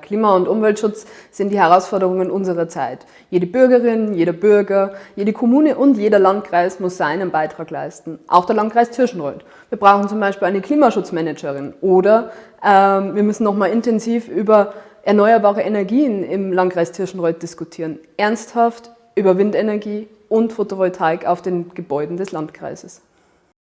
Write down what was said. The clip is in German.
Klima- und Umweltschutz sind die Herausforderungen unserer Zeit. Jede Bürgerin, jeder Bürger, jede Kommune und jeder Landkreis muss seinen Beitrag leisten. Auch der Landkreis Tirschenreuth. Wir brauchen zum Beispiel eine Klimaschutzmanagerin oder ähm, wir müssen nochmal intensiv über erneuerbare Energien im Landkreis Tirschenreuth diskutieren. Ernsthaft über Windenergie und Photovoltaik auf den Gebäuden des Landkreises.